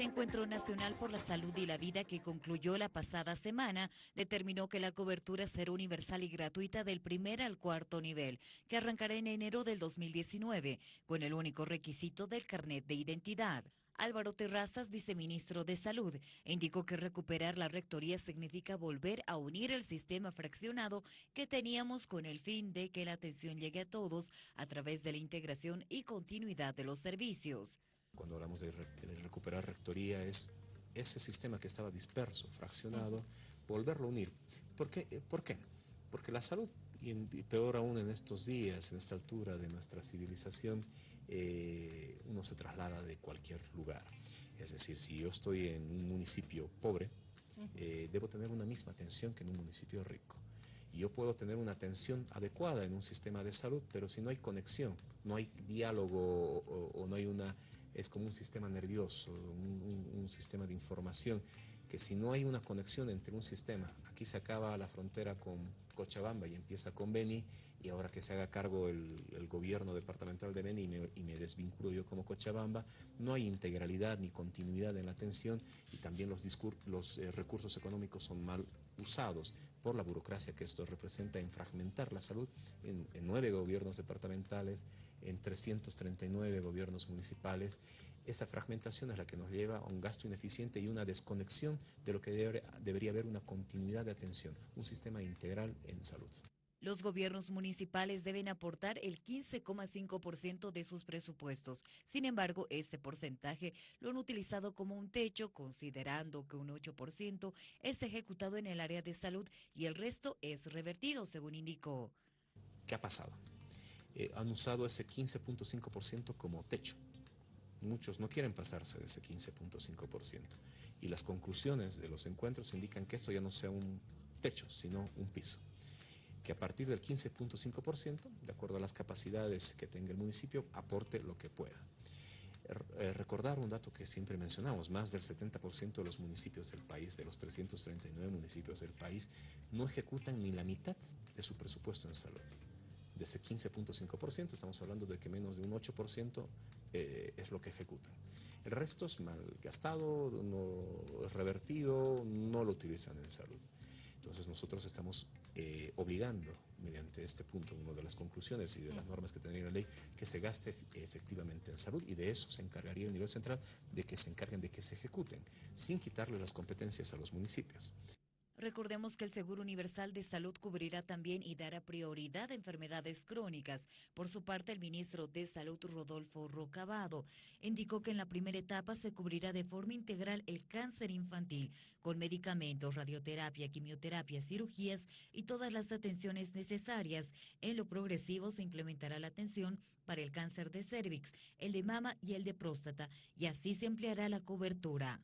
El Encuentro Nacional por la Salud y la Vida que concluyó la pasada semana determinó que la cobertura será universal y gratuita del primer al cuarto nivel, que arrancará en enero del 2019, con el único requisito del carnet de identidad. Álvaro Terrazas, viceministro de Salud, indicó que recuperar la rectoría significa volver a unir el sistema fraccionado que teníamos con el fin de que la atención llegue a todos a través de la integración y continuidad de los servicios. Cuando hablamos de, recuperar rectoría es ese sistema que estaba disperso, fraccionado, volverlo a unir. ¿Por qué? Eh, ¿Por qué? Porque la salud, y, peor aún en estos días, en esta altura de nuestra civilización, eh, uno se traslada de cualquier lugar. Es decir, si yo estoy en un municipio pobre, eh, debo tener una misma atención que en un municipio rico. Y yo puedo tener una atención adecuada en un sistema de salud, pero si no hay conexión, no hay diálogo o no hay una es como un sistema nervioso, un, sistema de información, que si no hay una conexión entre un sistema, aquí se acaba la frontera con Cochabamba y empieza con Beni, y ahora que se haga cargo el, gobierno departamental de Beni y me, desvinculo yo como Cochabamba, no hay integralidad ni continuidad en la atención y también los, eh, recursos económicos son mal usados por la burocracia que esto representa en fragmentar la salud en, nueve gobiernos departamentales, en 339 gobiernos municipales. Esa fragmentación es la que nos lleva a un gasto ineficiente y una desconexión de lo que debería haber una continuidad de atención, un sistema integral en salud. Los gobiernos municipales deben aportar el 15,5% de sus presupuestos. Sin embargo, este porcentaje lo han utilizado como un techo, considerando que un 8% es ejecutado en el área de salud y el resto es revertido, según indicó. ¿Qué ha pasado? Eh, han usado ese 15.5% como techo. Muchos no quieren pasarse de ese 15.5%. Y las conclusiones de los encuentros indican que esto ya no sea un techo, sino un piso que a partir del 15.5%, de acuerdo a las capacidades que tenga el municipio, aporte lo que pueda. Eh, recordar un dato que siempre mencionamos, más del 70% de los municipios del país, de los 339 municipios del país, no ejecutan ni la mitad de su presupuesto en salud. De ese 15.5%, estamos hablando de que menos de un 8% eh, es lo que ejecutan. El resto es mal gastado, no revertido, no lo utilizan en salud. Entonces nosotros estamos eh, obligando, mediante este punto, una de las conclusiones y de las normas que tendría la ley, que se gaste efectivamente en salud y de eso se encargaría el nivel central de que se encarguen de que se ejecuten, sin quitarle las competencias a los municipios. Recordemos que el Seguro Universal de Salud cubrirá también y dará prioridad a enfermedades crónicas. Por su parte, el ministro de Salud, Rodolfo Rocabado, indicó que en la primera etapa se cubrirá de forma integral el cáncer infantil, con medicamentos, radioterapia, quimioterapia, cirugías y todas las atenciones necesarias. En lo progresivo se implementará la atención para el cáncer de cervix, el de mama y el de próstata, y así se empleará la cobertura.